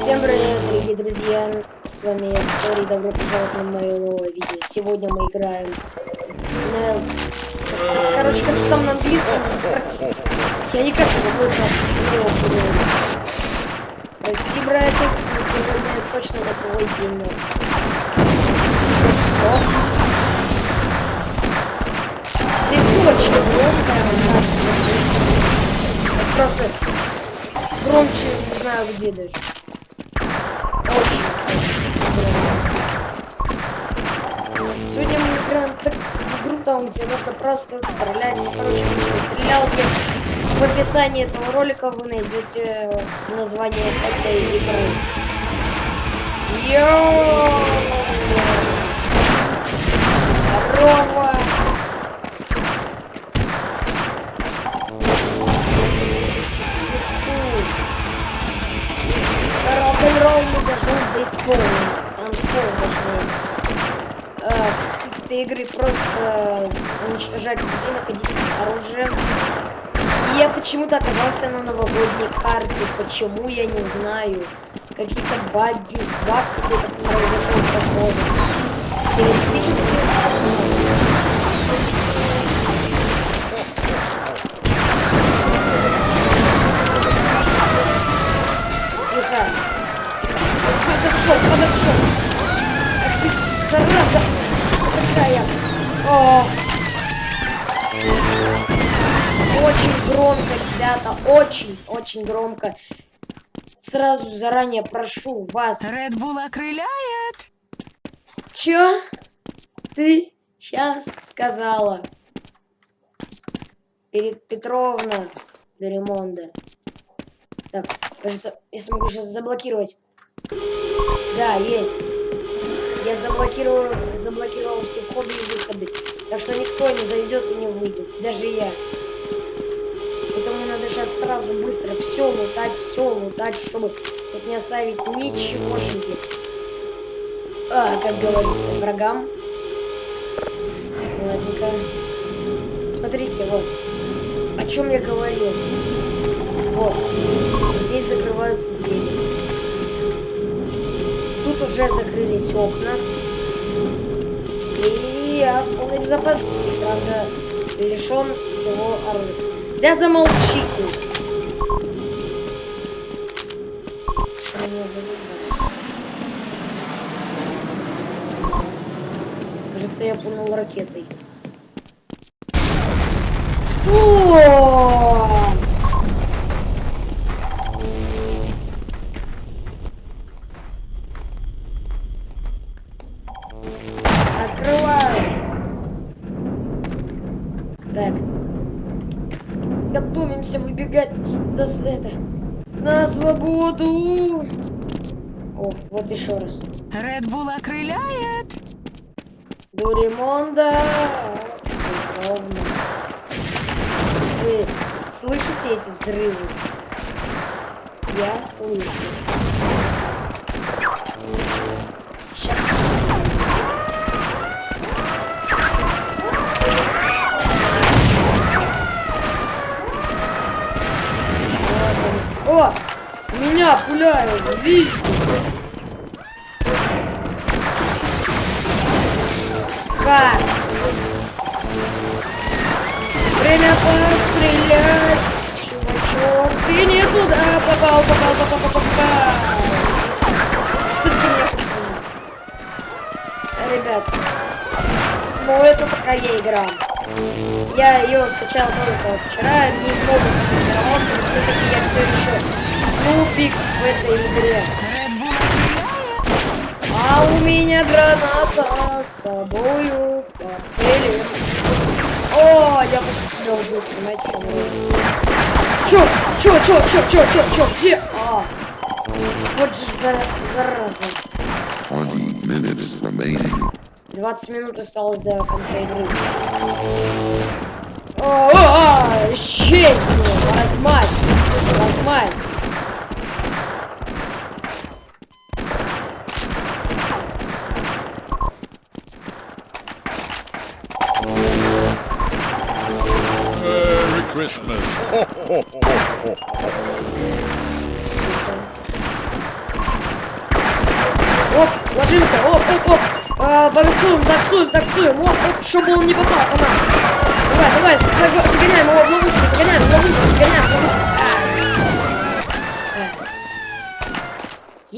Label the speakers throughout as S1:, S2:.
S1: Всем привет, дорогие друзья! С вами я, Сори, добро пожаловать на мое новое видео. Сегодня мы играем на... Короче, как там на английском, я никак не могу сейчас. Прости, братец, но сегодня точно не твой день. Что? Здесь очень громко, Просто громче, не знаю где даже. Сегодня мы играем так в игру, там, где нужно просто стрелять. Ну, короче, обычно стрелялки. В описании этого ролика вы найдете название этой игры. Йоу! Здорово! рок-н-ролл бейсбол. Танцпол, точнее. А, суть этой игры просто уничтожать людей, находить оружие. И я почему-то оказался на новогодней карте. Почему, я не знаю. Какие-то баги, баг какой-то произошел походу. Теоретически подошел, подошел. Ах ты, зараза. Какая. О. Очень громко, ребята. Очень, очень громко. Сразу заранее прошу вас.
S2: Red Bull окрыляет.
S1: Чё? Ты сейчас сказала. Перед Петровна Доремонда. Так, кажется, я смогу сейчас заблокировать. Да, есть. Я заблокирую, заблокировал все входы и выходы. Так что никто не зайдет и не выйдет. Даже я. Поэтому надо сейчас сразу быстро все лутать, все лутать, чтобы тут не оставить ничегошеньки. А, как говорится, врагам. Ладненько. Смотрите, вот. О чем я говорил. Вот. Здесь закрываются двери уже закрылись окна. И я в полной безопасности, правда, лишен всего оружия. Да замолчи ты! Кажется, я пунул ракетой. Готовимся выбегать на, это, на свободу. О, вот еще раз.
S2: Red Bull окрыляет.
S1: Дуримонда. Вы слышите эти взрывы? Я слышу. О! Меня пуляют, видите? Ха! Время пострелять, чувачок. Ты не туда попал, попал, попал, попал, попал. Все-таки меня пустили. Ребят, ну это пока я играл. Я ее скачал только вчера, немного потренировался, но все-таки я все еще нубик в этой игре. А у меня граната с собою в портфеле. О, я почти себя убил, понимаете, в чем Чё? Чё, чё, чё, чё, чё, чё, где? А, вот же зара зараза. 20 минут осталось до конца игры. О, -о, -о исчезни! Размать! Размать!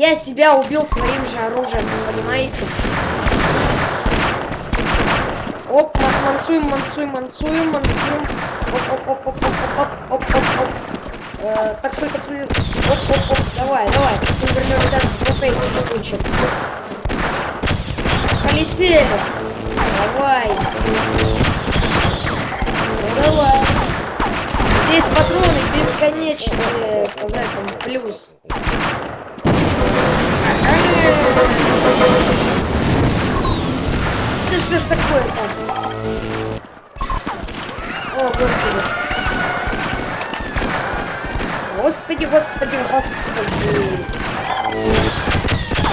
S1: Я себя убил своим же оружием, вы понимаете? Оп, ман- мансуем, мансуем, мансуем, мансуем. Оп, оп, оп, оп, оп, оп, оп, оп, оп. Э, таксуй, таксуй. Оп, оп, оп. Давай, давай. Ты вернешься от вот этих штучек. Полетели. Давайте. Ну давай. Здесь патроны бесконечные. В этом плюс. Да что ж такое-то? О, господи. Господи, господи, господи.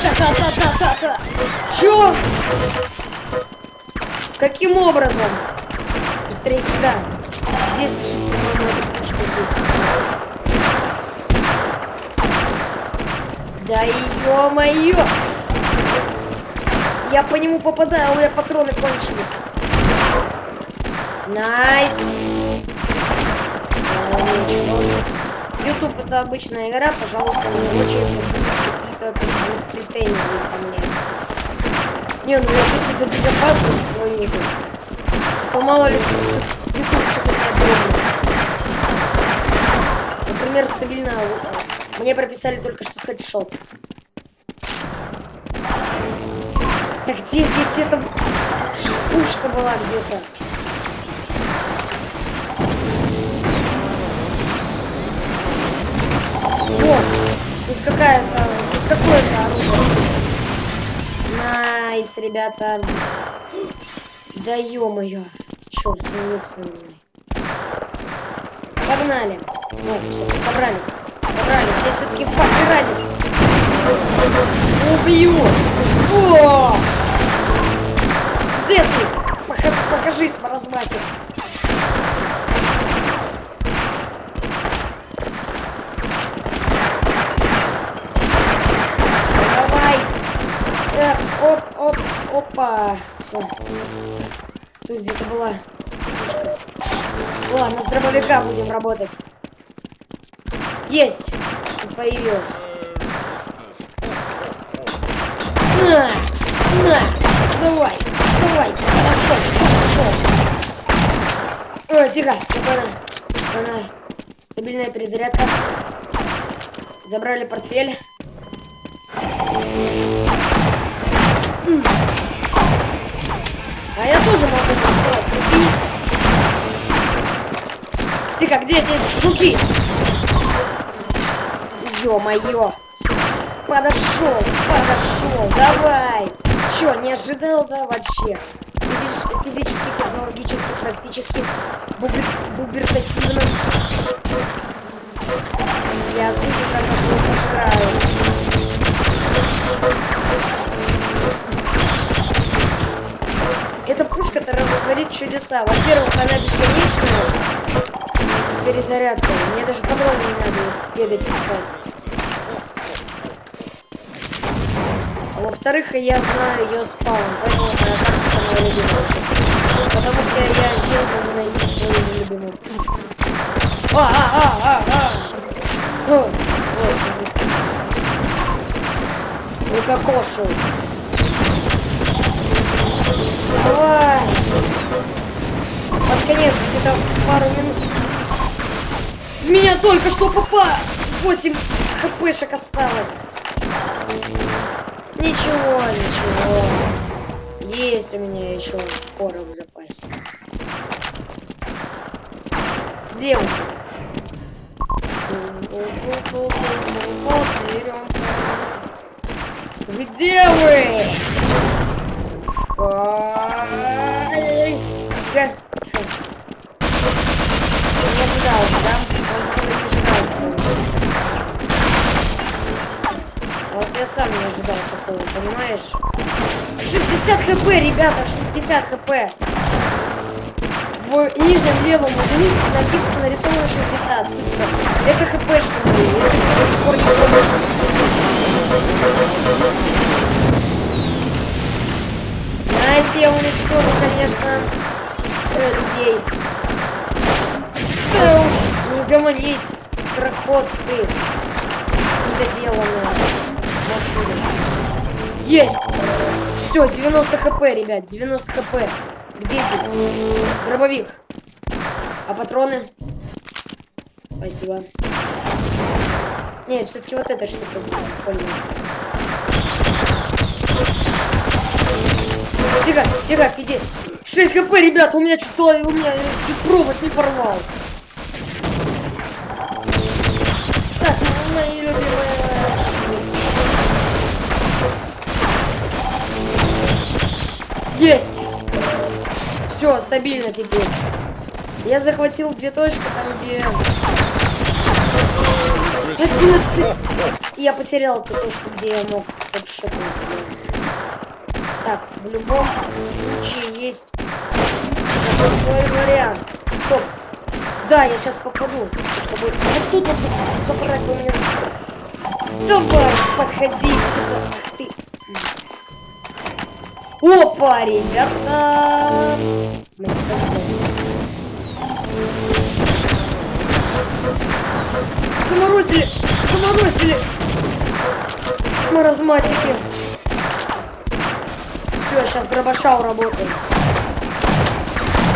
S1: Та-та-та-та-та-та. Чё? Каким образом? Быстрее сюда. Здесь лежит, по-моему, эта пушка здесь. Да ё-моё! Я по нему попадаю, а у меня патроны кончились. Nice. YouTube это обычная игра, пожалуйста, не очень, если какие-то претензии ко мне. Не, ну я все-таки за безопасность свою же. То мало ли YouTube что-то не одобрит. Например, стабильно э, мне прописали только что headshot. Так где здесь эта пушка была где-то? Вот, тут какая-то, тут какое-то оружие. Nice, ребята. Да ё-моё. Чё, смеются на меня? Погнали. Вот, все, собрались. Собрались. Здесь все-таки пожиранец. Убью. О! Где ты? Пока- Покажись, маразматик. Давай. Э, оп, оп, опа. Все. Тут где-то была. Ладно, с дробовика будем работать. Есть. Тут появилась. На! На! Давай! Давай! Хорошо! Хорошо! Ой, тихо! Спокойно. Спокойно. Стабильная перезарядка. Забрали портфель. А я тоже могу посылать, прикинь. Тихо, где здесь жуки? Ё-моё! Подошел, подошел, давай! Чё, не ожидал, да, вообще? Физич- физически, технологически, практически, бубер, бубертативно. Я слышу, как его пожирают. Эта пушка-то творит чудеса. Во-первых, она бесконечная с перезарядкой. Мне даже патроны не надо бегать искать. А во-вторых, я знаю ее спаун, поэтому она карта самая любимая. Потому что я здесь могу найти свою любимую. А, а, а, а, а. О, вот. Давай. Под конец где-то пару минут. В меня только что попало. 8 хпшек осталось. Ничего, ничего. Есть у меня еще порох в запасе. Где он? Где вы? Не ожидал, да? Я сам не ожидал такого, понимаешь? 60 хп, ребята, 60 хп. В нижнем левом углу написано, нарисовано 60 цифра. Это хпшка если вы до сих пор не поняли. я уничтожу, конечно, э, людей. Да уж, угомонись, скороход ты. Недоделанная. Есть! Все, 90 хп, ребят, 90 хп. Где здесь? Дробовик. А патроны? Спасибо. Нет, все-таки вот эта штука пользуется. Тихо, тихо, пиди. 6 хп, ребят, у меня что, у меня чуть провод не порвал. Есть! Все, стабильно теперь. Я захватил две точки, там где... 11! Я потерял ту точку, где я мог сделать. Так, в любом случае есть запасной вариант. Стоп. Да, я сейчас попаду. Вот тут вот забрать бы мне... Давай, подходи сюда. Ах ты. Опа, ребята! Заморозили! Заморозили! Маразматики. Все, сейчас дробаша уработаем.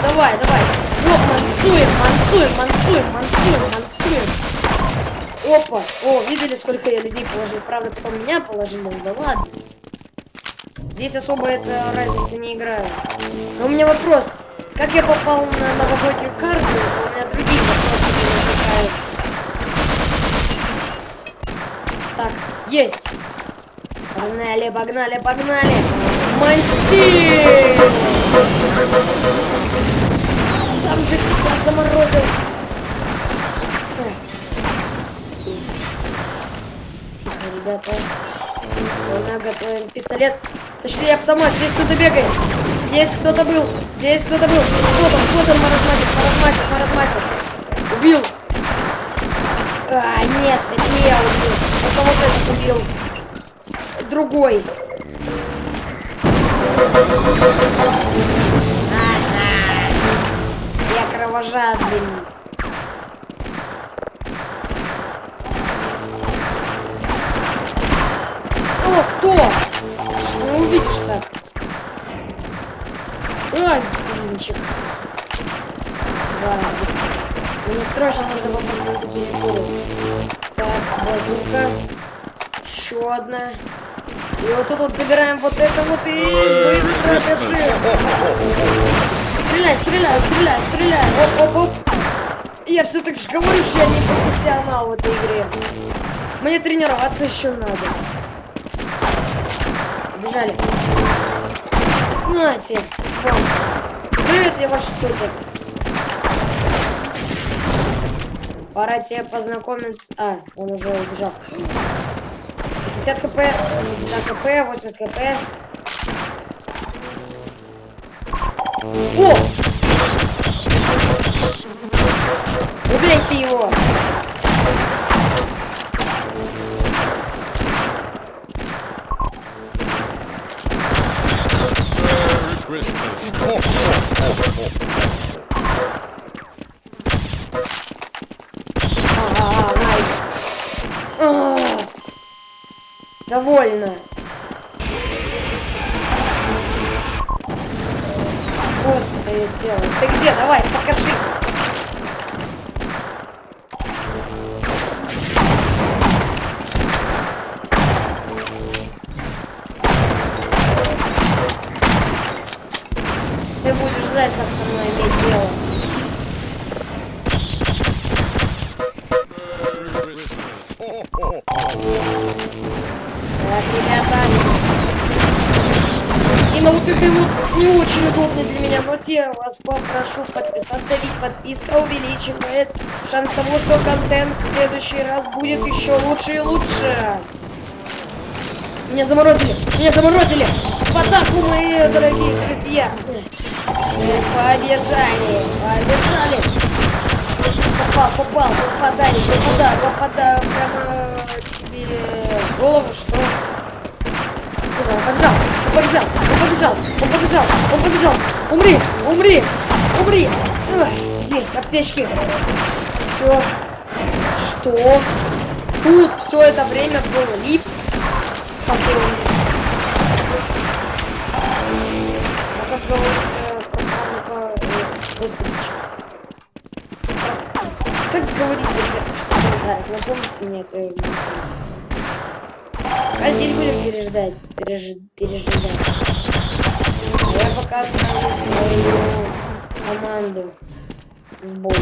S1: Давай, давай. Оп, мансуем, мансуем, мансуем, мансуем, мансуем. Опа. О, видели, сколько я людей положил? Правда, потом меня положили. Ну Да ладно. Здесь особо это разница не играет. Но у меня вопрос. Как я попал на новогоднюю карту, у меня другие вопросы не возникают. Так, есть. Погнали, погнали, погнали. Манси! Сам же себя заморозил. Есть. Тихо, ребята. Тихо, готовим пистолет. Точнее автомат. Здесь кто-то бегает. Здесь кто-то был. Здесь кто-то был. Кто там? Кто там маразматик? Маразматик, маразматик. Убил. А, нет, это не я убил. Это вот этот убил. Другой. Я кровожадный. О, кто? Блинчик. Гадость. Мне срочно нужно попасть на эту территорию. Так, базука. Еще одна. И вот тут вот забираем вот это вот и быстро бежим. Стреляй, стреляй, стреляй, стреляй. Оп, оп, оп. Я все так же говорю, что я не профессионал в этой игре. Мне тренироваться еще надо. Бежали. Нате. Вам. Привет, я ваша тетя. Пора тебе познакомиться. А, он уже убежал. 50 хп, 50 хп, 80 хп. О! Убейте его! Довольно. Вот что я делаю. Ты где? Давай, покажись. Подписка увеличивает шанс того, что контент в следующий раз будет еще лучше и лучше. Меня заморозили! Меня заморозили! В атаку, мои дорогие друзья! Теперь побежали! Побежали! Попал, попал, попадай, попадаю, попадаю прямо тебе голову, что... Тихо, побежал, побежал, побежал, он побежал, он побежал, он побежал. Умри, умри, умри. Ой, есть, аптечки. Все. Что? Тут все это время был лифт. Как? А как говорится, про по... Господи? Как говорится, ребята, в комментариях, напомните мне это. А здесь будем переждать, переж... пережидать. А я пока отправлю свою команду бой.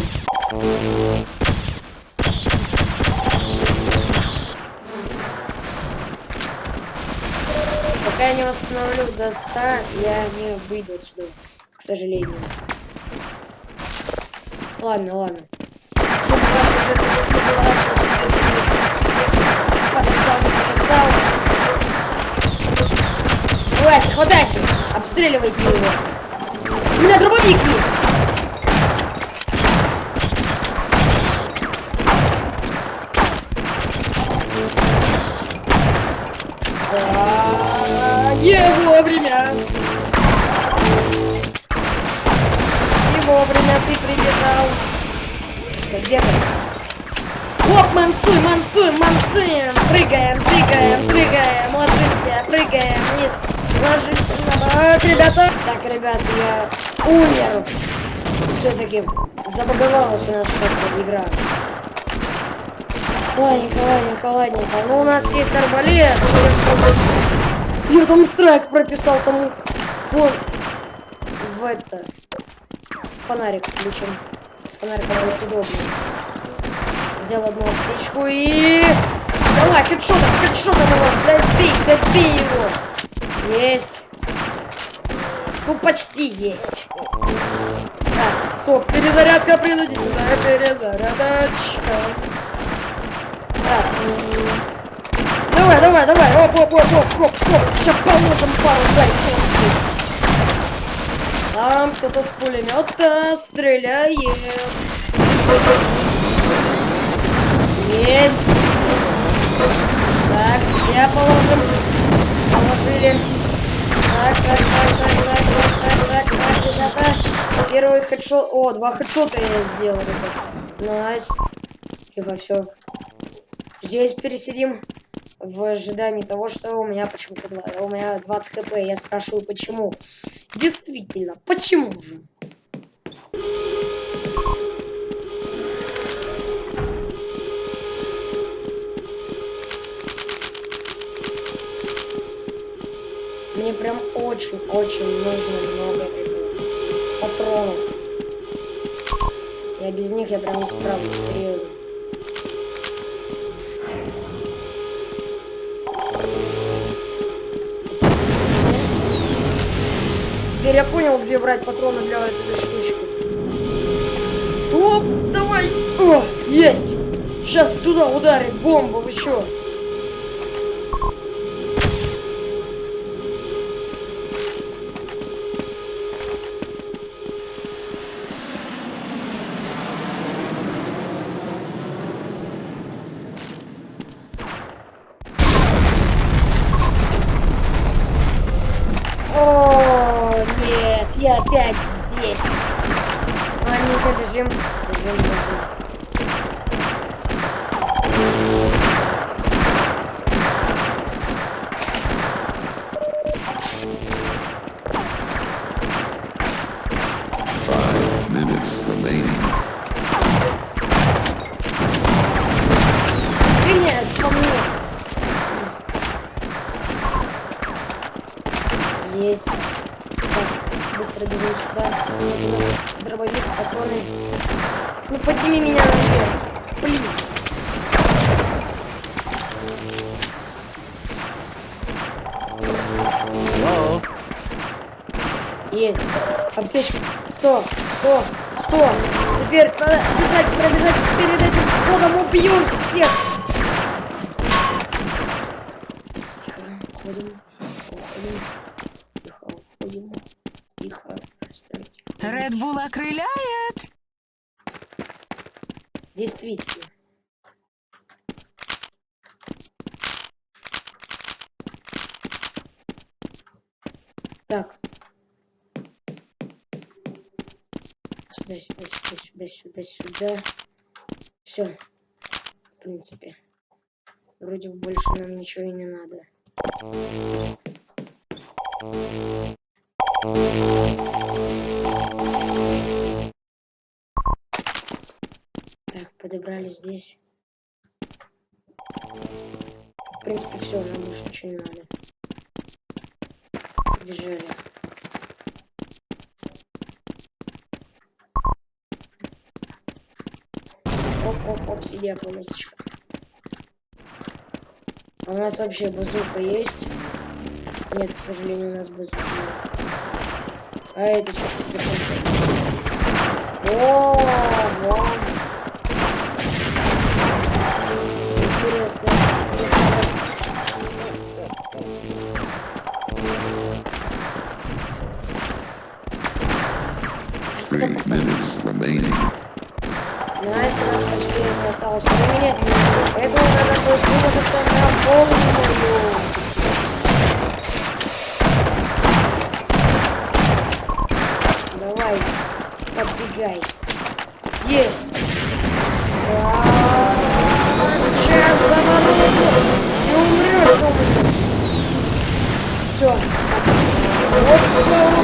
S1: Пока я не восстановлю до 100, я не выйду отсюда, к сожалению. Ладно, ладно. Чтобы хватайте! Обстреливайте его! У меня дробовик есть! Где ты? Оп, мансуй, мансуй, мансуем! Прыгаем, прыгаем, прыгаем, ложимся, прыгаем вниз, ложимся на бок, ребята! Так, ребят, я умер. Все-таки забаговалась у нас что-то игра. Ладненько, ладненько, ладненько. Ну, у нас есть арбалет. Я там страйк прописал кому-то. Вон. В это. Фонарик включен. С фонариком будет удобно. Взял одну аптечку и... Давай, хедшотом, хедшотом его. Добей, добей его. Есть. Ну, почти есть. Так, стоп, перезарядка принудительная, перезарядочка. Так. Давай, давай, давай. Оп, оп, оп, оп, оп, оп. Сейчас положим пару здесь. Там кто-то с пулемета стреляет. Есть. Так, тебя положим. Положили. Так, так, так, так, так, так, так, так, так, так. Первый headshot. О, два headshot а я сделал, ребят. Nice. Тихо, все. Здесь пересидим в ожидании того, что у меня почему-то у меня 20 HP. Я спрашиваю, почему. Действительно, почему же? Мне прям очень-очень нужно много патронов. Я без них я прям не справлюсь, серьезно. Теперь я понял, где брать патроны для этой штучки. Оп, давай! О, есть! Сейчас туда ударит бомба, вы чё? Есть. Так, быстро бежим сюда. Дробовик, патроны. Ну подними меня наверх. Плиз. Есть. Аптечка. Стоп, стоп, стоп. Теперь надо бежать, пробежать перед этим входом. Убью всех. Тихо, уходим. Уходим. Тихо, уходим. Тихо. Стойте.
S2: Bull окрыляет.
S1: Действительно. Так. Сюда, сюда, сюда, сюда, сюда, сюда. Все. В принципе. Вроде бы больше нам ничего и не надо. Подобрали здесь. В принципе, все, нам больше ничего не надо. Бежали. Оп-оп-оп, сидя полосочка. А у нас вообще базука есть? Нет, к сожалению, у нас базука нет. А это что тут за конфет? О, вон.
S3: Remaining.
S1: Nice, у нас почти не осталось времени. Поэтому надо будет выложиться на полную. Давай, подбегай. Есть. Так, Сейчас заманываю. Не умрешь, умрешь. Все. Опа,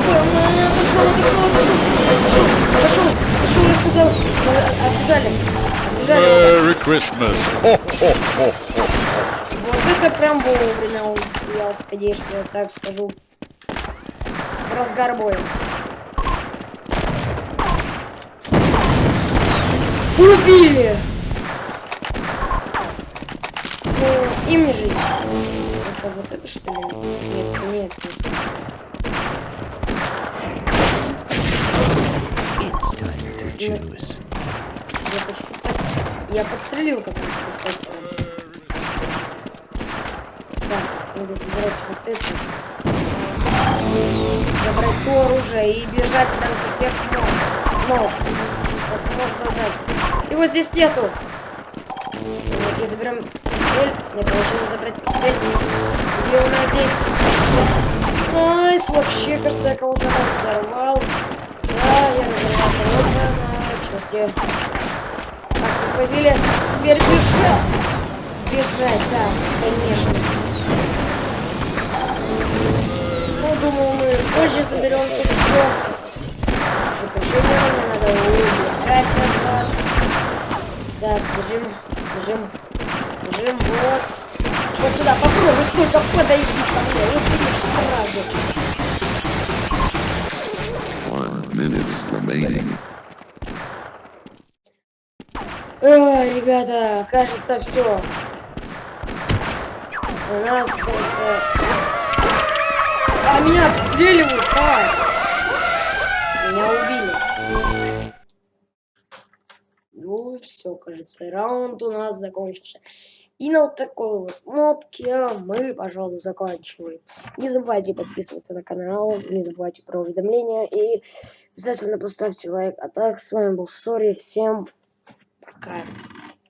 S1: пошел, пошел, пошел. Пошел, пошел, пошел, я сказал. Отбежали.
S4: Merry Christmas.
S1: Вот это прям вовремя он засмеялся, конечно, я так скажу. Разгар боя. Убили! Ну, им не жить. Это вот это что ли? Нет, нет, нет.
S5: It's to choose.
S1: Я почти подстрелил. Я подстрелил как раз профессора. Так, надо забрать вот это. Забрать то оружие и бежать прям со всех ног. Ног. Как можно дальше. Его здесь нету. Давайте заберем портфель. Не получилось забрать портфель. Где у нас здесь? Nice, вообще, кажется, я кого-то разорвал. Да, я разорвал кого-то части. Так, мы схватили. Теперь бежать. Бежать, да, конечно. Ну, думаю, мы позже заберем тут все. Прошу прощения, мне надо убегать от вас. Так, бежим, бежим, бежим, вот. Вот сюда, попробуй только подойти ко мне. Убьешь сразу.
S3: One minute remaining.
S1: Ой, ребята, кажется, все. У нас, кажется... А меня обстреливают, как? Меня убили. Ну, все, кажется, раунд у нас закончился. И на вот такой вот нотке мы, пожалуй, заканчиваем. Не забывайте подписываться на канал, не забывайте про уведомления и обязательно поставьте лайк. А так, с вами был Сори, всем пока. God.